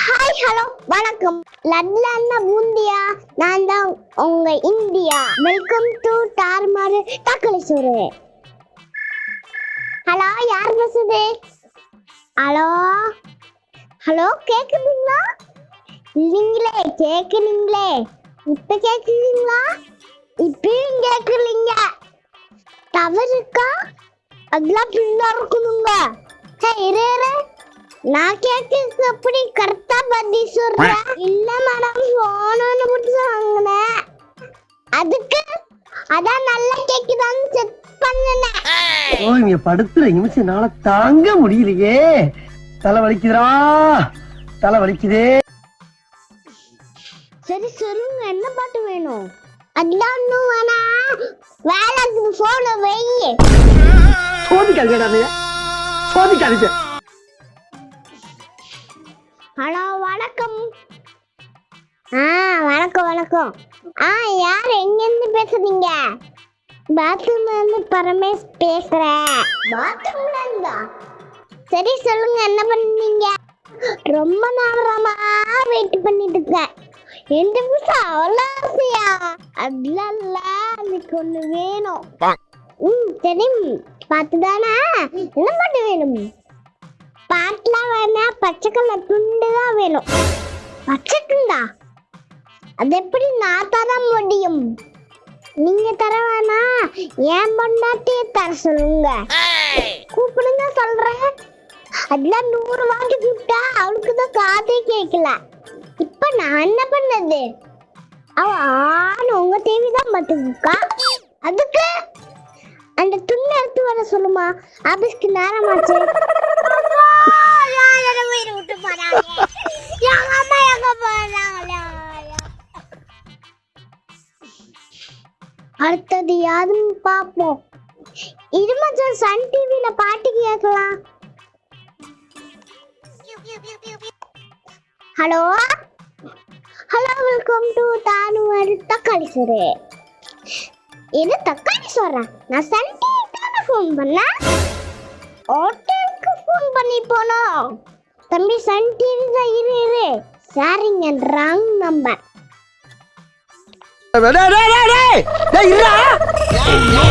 Hi hello வணக்கம். லட்லன்னா பூந்தியா நான் தான் உங்க இந்தியா. வெல்கம் டு டார்மாரு தக்காளி சோறு ஹலோ யார் பேசுது? ஹலோ ஹலோ கேக்குதுங்களா? இல்லைங்களே கேக்குறீங்களே இப்ப கேக்குறீங்களா இப்பயும் கேக்குறீங்க டவர் இருக்கா? அதெல்லாம் பின்னா இருக்கணுங்க. ஹே இரு நான் கேட்கறதுக்கு அப்படி கரெக்ட் பதில் சொல்றேன் இல்ல மேடம் போனு மட்டும் வாங்கினேன் அதுக்கு அதான் நல்லா கேக்குதான்னு செக் பண்ணனேன் ஓ இங்க படுத்துற நிமிஷம் என்னால தாங்க முடியலையே. தலை வலிக்குதுடா. தலை வலிக்குதே. சரி சொல்லுங்க என்ன பாட்டு வேணும்? அதெல்லாம் ஒன்றும் வேணாம். வேலைக்கு போன வை. சோதிக்காதீங்கடா நீங்க சோதிக்காதீங்க ஹலோ வணக்கம். ஆ வணக்கம் வணக்கம். ஆ யார்? எங்கேருந்து பேசுறீங்க? பாத்ரூம்ல இருந்து பரமேஷ் பேசுறேன் பாத்ரூம்ல இருந்தா சரி சொல்லுங்க என்ன பண்ணீங்க? ரொம்ப நேரமா வெயிட் பண்ணிட்டு இருக்கேன். எந்த புதுசா அவ்வளோ ஆசையா? அதெல்லாம் இல்ல அதுக்கு ஒண்ணு வேணும். ம் சரி. பார்த்துதானே? என்ன பாட்டு வேணும்? பாட்டுலாம் வேணா பச்சை கலர் துண்டு தான் வேணும். பச்சை துண்டா அது எப்படி நான் தர முடியும்? நீங்க தர வேணா ஏன் பொண்டாட்டிய தர சொல்லுங்க. கூப்பிடுங்க சொல்றேன். அதெல்லாம் நூறு வாங்கி கூப்பிட்டா அவளுக்கு தான் காதே கேட்கல. இப்ப நான் என்ன பண்ணது? அவ ஆண் உங்க தேவி தான் பார்த்துக்கா அதுக்கு அந்த துண்ணு எடுத்து வர சொல்லுமா? ஆபீஸ்க்கு நேரமாச்சு அடுத்தது யாருன்னு பார்ப்போம். இது மச்சான் சன் டிவில பாட்டு கேட்கலாம். ஹலோ? ஹலோ வெல்கம் டு தானுவர் தக்காளி சோறு. என்ன தக்காளி சோறா? நான் சன் டிவி தானே ஃபோன் பண்ணேன். ஹோட்டலுக்கு ஃபோன் பண்ணி போனோம். தம்பி சன் டிவி தான் இரு இரு. சாரிங்க wrong number Đây, đây, đây, đây, đây ra.